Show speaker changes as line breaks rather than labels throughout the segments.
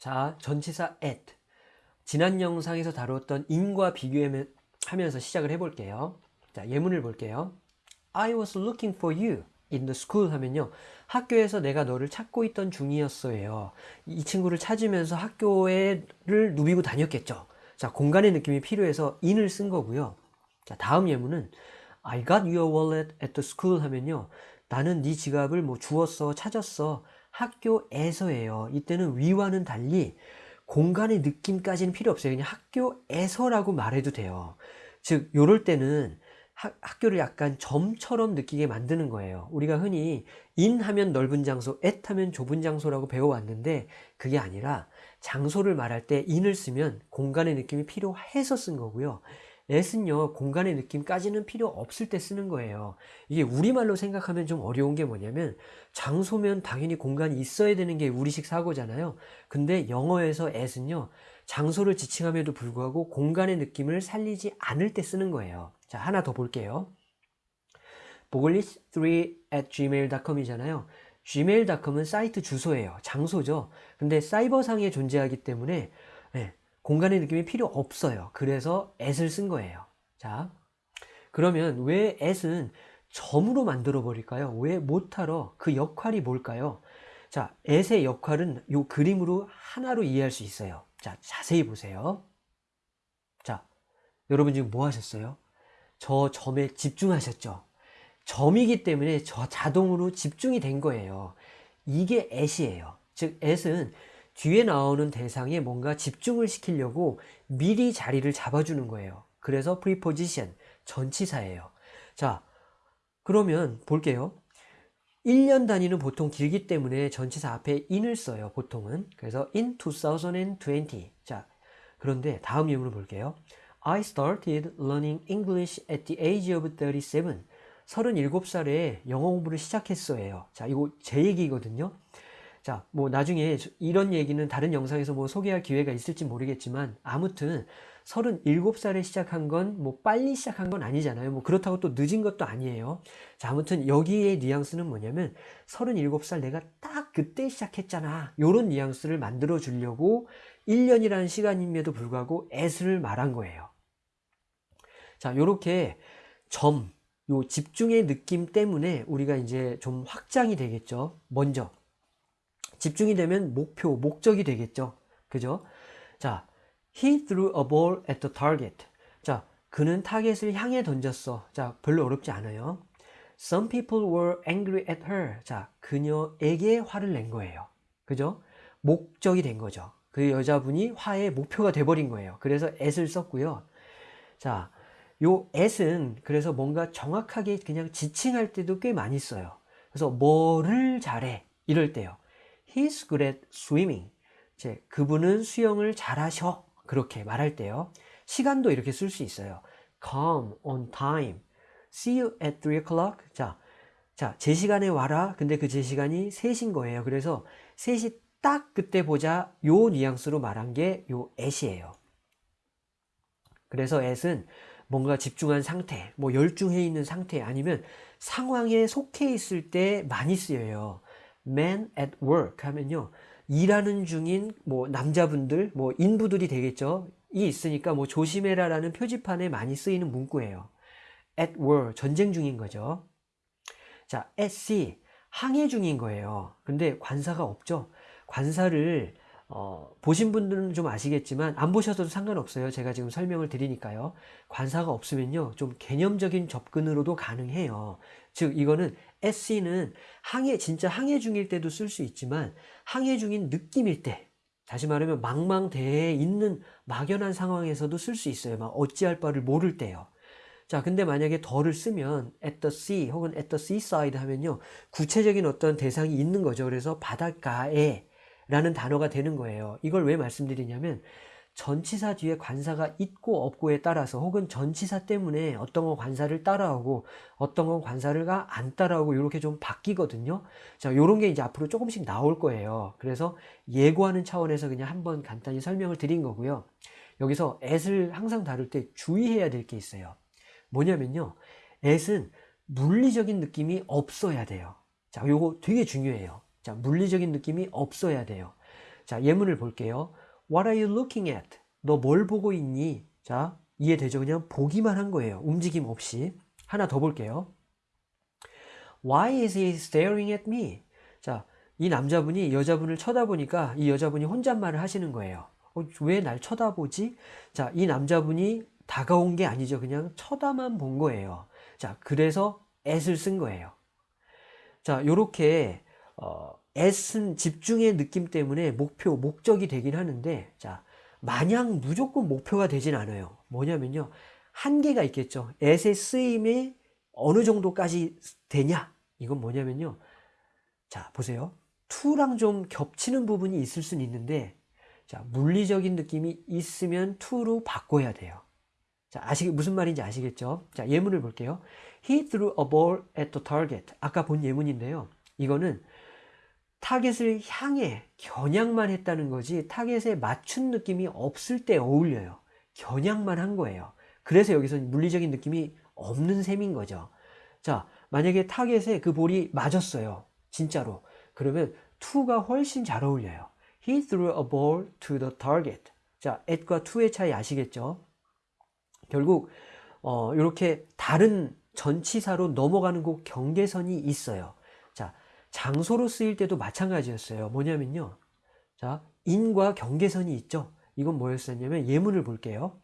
자, 전치사 at. 지난 영상에서 다루었던 in과 비교하면서 시작을 해볼게요. 자, 예문을 볼게요. I was looking for you in the school 하면요. 학교에서 내가 너를 찾고 있던 중이었어요. 이 친구를 찾으면서 학교에를 누비고 다녔겠죠. 자, 공간의 느낌이 필요해서 in을 쓴 거고요. 자, 다음 예문은 I got your wallet at the school 하면요. 나는 네 지갑을 뭐 주웠어, 찾았어. 학교에서예요. 이때는 위와는 달리 공간의 느낌까지는 필요 없어요. 그냥 학교에서라고 말해도 돼요. 즉, 요럴 때는 학, 학교를 약간 점처럼 느끼게 만드는 거예요. 우리가 흔히 in 하면 넓은 장소, at 하면 좁은 장소라고 배워왔는데 그게 아니라 장소를 말할 때 in을 쓰면 공간의 느낌이 필요해서 쓴 거고요. At은요 공간의 느낌까지는 필요 없을 때 쓰는 거예요. 이게 우리말로 생각하면 좀 어려운 게 뭐냐면 장소면 당연히 공간이 있어야 되는 게 우리식 사고잖아요. 근데 영어에서 at은요 장소를 지칭함에도 불구하고 공간의 느낌을 살리지 않을 때 쓰는 거예요. 자 하나 더 볼게요. boglist3 at gmail.com 이잖아요. gmail.com은 사이트 주소예요. 장소죠. 근데 사이버상에 존재하기 때문에 네, 공간의 느낌이 필요 없어요. 그래서 at을 쓴 거예요. 자, 그러면 왜 at은 점으로 만들어 버릴까요? 왜 못하러 그 역할이 뭘까요? 자, at의 역할은 이 그림으로 하나로 이해할 수 있어요. 자, 자세히 보세요. 자, 여러분 지금 뭐 하셨어요? 저 점에 집중하셨죠? 점이기 때문에 저 자동으로 집중이 된 거예요. 이게 at이에요. 즉, at은 뒤에 나오는 대상에 뭔가 집중을 시키려고 미리 자리를 잡아주는 거예요. 그래서 preposition, 전치사예요. 자, 그러면 볼게요. 1년 단위는 보통 길기 때문에 전치사 앞에 in을 써요. 보통은. 그래서 in 2020. 자, 그런데 다음 예문을 볼게요. I started learning English at the age of 37. 37살에 영어 공부를 시작했어요. 자, 이거 제 얘기거든요. 자, 뭐 나중에 이런 얘기는 다른 영상에서 뭐 소개할 기회가 있을지 모르겠지만 아무튼 37살에 시작한 건 뭐 빨리 시작한 건 아니잖아요. 뭐 그렇다고 또 늦은 것도 아니에요. 자, 아무튼 여기에 뉘앙스는 뭐냐면 37살 내가 딱 그때 시작했잖아. 요런 뉘앙스를 만들어 주려고 1년이라는 시간임에도 불구하고 애를 말한 거예요. 자, 요렇게 점, 요 집중의 느낌 때문에 우리가 이제 좀 확장이 되겠죠. 먼저 집중이 되면 목표, 목적이 되겠죠. 그죠? 자, he threw a ball at the target. 자, 그는 타겟을 향해 던졌어. 자, 별로 어렵지 않아요. Some people were angry at her. 자, 그녀에게 화를 낸 거예요. 그죠? 목적이 된 거죠. 그 여자분이 화의 목표가 돼버린 거예요. 그래서 at을 썼고요. 자, 요 at은 그래서 뭔가 정확하게 그냥 지칭할 때도 꽤 많이 써요. 그래서 뭐를 잘해 이럴 때요. He's good at swimming. 이제 그분은 수영을 잘하셔. 그렇게 말할 때요. 시간도 이렇게 쓸 수 있어요. Come on time. See you at 3 o'clock. 자, 자, 제 시간에 와라. 근데 그 제 시간이 3시인 거예요. 그래서 3시 딱 그때 보자. 요 뉘앙스로 말한 게 요 at이에요. 그래서 at은 뭔가 집중한 상태, 뭐 열중해 있는 상태 아니면 상황에 속해 있을 때 많이 쓰여요. Man at work 하면요. 일하는 중인 뭐 남자분들, 뭐 인부들이 되겠죠. 이 있으니까 뭐 조심해라 라는 표지판에 많이 쓰이는 문구예요. at war 전쟁 중인 거죠. 자, at sea 항해 중인 거예요. 근데 관사가 없죠. 관사를 어, 보신 분들은 좀 아시겠지만 안 보셔도 상관없어요. 제가 지금 설명을 드리니까요. 관사가 없으면요. 좀 개념적인 접근으로도 가능해요. 즉 이거는 SC는 항해 진짜 항해 중일 때도 쓸 수 있지만 항해 중인 느낌일 때 다시 말하면 망망대해에 있는 막연한 상황에서도 쓸 수 있어요. 막 어찌할 바를 모를 때요. 자, 근데 만약에 더를 쓰면 at the sea 혹은 at the seaside 하면요. 구체적인 어떤 대상이 있는 거죠. 그래서 바닷가에 라는 단어가 되는 거예요. 이걸 왜 말씀드리냐면 전치사 뒤에 관사가 있고 없고에 따라서 혹은 전치사 때문에 어떤 건 관사를 따라오고 어떤 건 관사를 안 따라오고 이렇게 좀 바뀌거든요. 자, 요런 게 이제 앞으로 조금씩 나올 거예요. 그래서 예고하는 차원에서 그냥 한번 간단히 설명을 드린 거고요. 여기서 at을 항상 다룰 때 주의해야 될 게 있어요. 뭐냐면요. at은 물리적인 느낌이 없어야 돼요. 자, 요거 되게 중요해요. 자, 물리적인 느낌이 없어야 돼요. 자, 예문을 볼게요. What are you looking at? 너 뭘 보고 있니? 자, 이해되죠? 그냥 보기만 한 거예요. 움직임 없이. 하나 더 볼게요. Why is he staring at me? 자, 이 남자분이 여자분을 쳐다보니까 이 여자분이 혼잣말을 하시는 거예요. 어, 왜날 쳐다보지? 자, 이 남자분이 다가온 게 아니죠. 그냥 쳐다만 본 거예요. 자, 그래서 at을 쓴 거예요. 자, 요렇게 어, at은 집중의 느낌 때문에 목표, 목적이 되긴 하는데 자, 마냥 무조건 목표가 되진 않아요. 뭐냐면요. 한계가 있겠죠. at의 쓰임이 어느 정도까지 되냐? 이건 뭐냐면요. 자, 보세요. to랑 좀 겹치는 부분이 있을 수는 있는데 자, 물리적인 느낌이 있으면 to로 바꿔야 돼요. 자, 아시 무슨 말인지 아시겠죠? 자, 예문을 볼게요. He threw a ball at the target. 아까 본 예문인데요. 이거는 타겟을 향해 겨냥만 했다는 거지 타겟에 맞춘 느낌이 없을 때 어울려요. 겨냥만 한 거예요. 그래서 여기서 물리적인 느낌이 없는 셈인 거죠. 자, 만약에 타겟에 그 볼이 맞았어요. 진짜로. 그러면 to가 훨씬 잘 어울려요. He threw a ball to the target. 자, at과 to의 차이 아시겠죠? 결국 어, 이렇게 다른 전치사로 넘어가는 곳 경계선이 있어요. 자, 장소로 쓰일 때도 마찬가지였어요. 뭐냐면요. 자, 인과 경계선이 있죠. 이건 뭐였었냐면 예문을 볼게요.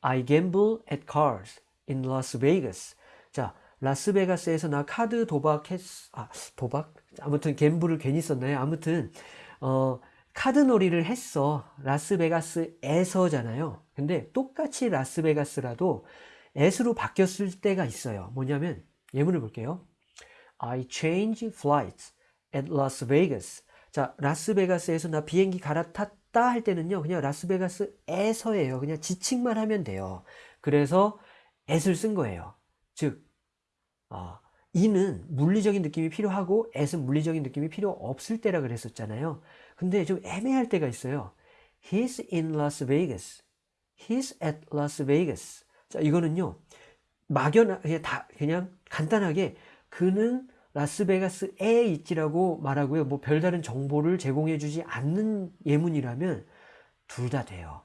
I gamble at cars in Las Vegas. 자, 라스베가스에서 나 카드 도박했, 아, 도박? 아무튼 갬블을 괜히 썼나요? 아무튼, 어, 카드 놀이를 했어. 라스베가스에서잖아요. 근데 똑같이 라스베가스라도 s로 바뀌었을 때가 있어요. 뭐냐면, 예문을 볼게요. I change flights at Las Vegas. 자, 라스베가스에서 나 비행기 갈아탔다 할 때는요, 그냥 라스베가스에서예요. 그냥 지칭만 하면 돼요. 그래서 at을 쓴 거예요. 즉, 어, 이는 물리적인 느낌이 필요하고 at은 물리적인 느낌이 필요 없을 때라 그랬었잖아요. 근데 좀 애매할 때가 있어요. He's in Las Vegas. He's at Las Vegas. 자, 이거는요. 막연, 그냥 다, 그냥 간단하게 그는 라스베가스에 있지라고 말하고요. 뭐 별다른 정보를 제공해 주지 않는 예문이라면 둘 다 돼요.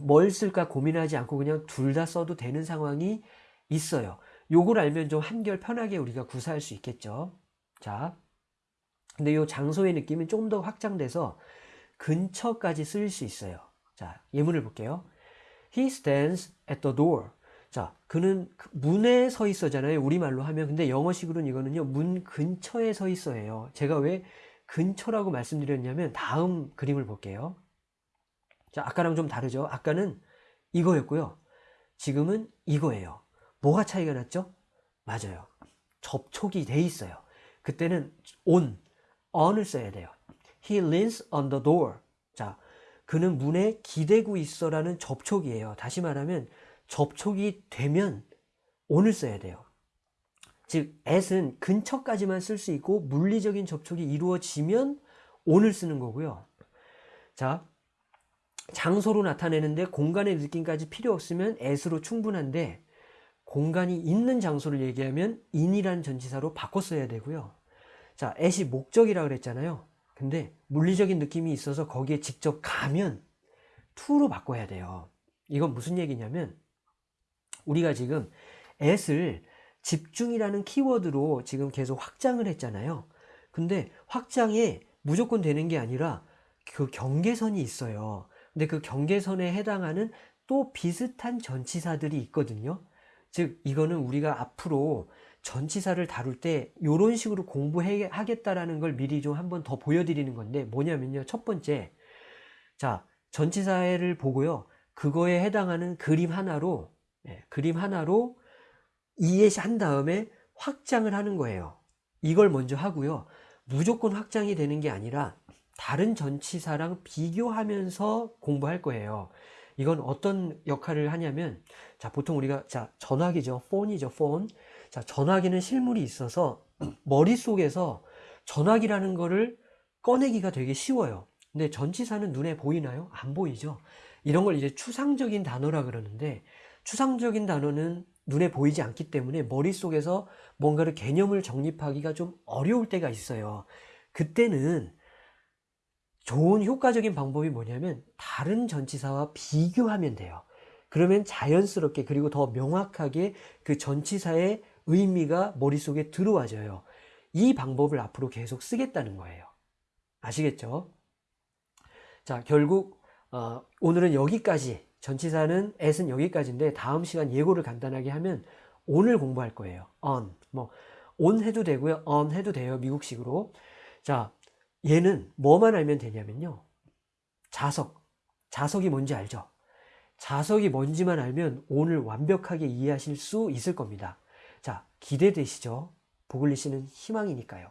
뭘 쓸까 고민하지 않고 그냥 둘 다 써도 되는 상황이 있어요. 요걸 알면 좀 한결 편하게 우리가 구사할 수 있겠죠. 자, 근데 요 장소의 느낌은 조금 더 확장돼서 근처까지 쓰일 수 있어요. 자, 예문을 볼게요. He stands at the door. 자, 그는 그 문에 서 있어잖아요. 우리말로 하면. 근데 영어식으로는 이거는요. 문 근처에 서 있어예요. 제가 왜 근처라고 말씀드렸냐면 다음 그림을 볼게요. 자, 아까랑 좀 다르죠? 아까는 이거였고요. 지금은 이거예요. 뭐가 차이가 났죠? 맞아요. 접촉이 돼 있어요. 그때는 on, on을 써야 돼요. He leans on the door. 자, 그는 문에 기대고 있어라는 접촉이에요. 다시 말하면 접촉이 되면 on을 써야 돼요. 즉, at은 근처까지만 쓸 수 있고 물리적인 접촉이 이루어지면 on을 쓰는 거고요. 자, 장소로 나타내는데 공간의 느낌까지 필요 없으면 at으로 충분한데 공간이 있는 장소를 얘기하면 in이라는 전치사로 바꿔 써야 되고요. 자, at이 목적이라 그랬잖아요. 근데 물리적인 느낌이 있어서 거기에 직접 가면 to로 바꿔야 돼요. 이건 무슨 얘기냐면 우리가 지금 at을 집중이라는 키워드로 지금 계속 확장을 했잖아요. 근데 확장에 무조건 되는 게 아니라 그 경계선이 있어요. 근데 그 경계선에 해당하는 또 비슷한 전치사들이 있거든요. 즉 이거는 우리가 앞으로 전치사를 다룰 때 이런 식으로 공부하겠다라는 걸 미리 좀 한번 더 보여드리는 건데 뭐냐면요. 첫 번째 자 전치사를 보고요. 그거에 해당하는 그림 하나로 예, 그림 하나로 이해한 다음에 확장을 하는 거예요. 이걸 먼저 하고요. 무조건 확장이 되는 게 아니라 다른 전치사랑 비교하면서 공부할 거예요. 이건 어떤 역할을 하냐면 자 보통 우리가 자 전화기죠 폰이죠 폰자 전화기는 실물이 있어서 머릿속에서 전화기라는 거를 꺼내기가 되게 쉬워요 근데 전치사는 눈에 보이나요? 안 보이죠 이런 걸 이제 추상적인 단어라 그러는데 추상적인 단어는 눈에 보이지 않기 때문에 머릿속에서 뭔가를 개념을 정립하기가 좀 어려울 때가 있어요 그때는 좋은 효과적인 방법이 뭐냐면 다른 전치사와 비교하면 돼요. 그러면 자연스럽게 그리고 더 명확하게 그 전치사의 의미가 머릿속에 들어와져요. 이 방법을 앞으로 계속 쓰겠다는 거예요. 아시겠죠? 자, 결국 어, 오늘은 여기까지 전치사는 at은 여기까지인데 다음 시간 예고를 간단하게 하면 on을 공부할 거예요. on 뭐 on 해도 되고요. on 해도 돼요. 미국식으로. 자, 얘는 뭐만 알면 되냐면요. 자석. 자석이 뭔지 알죠? 자석이 뭔지만 알면 오늘 완벽하게 이해하실 수 있을 겁니다. 자, 기대되시죠? 보글리 씨는 희망이니까요.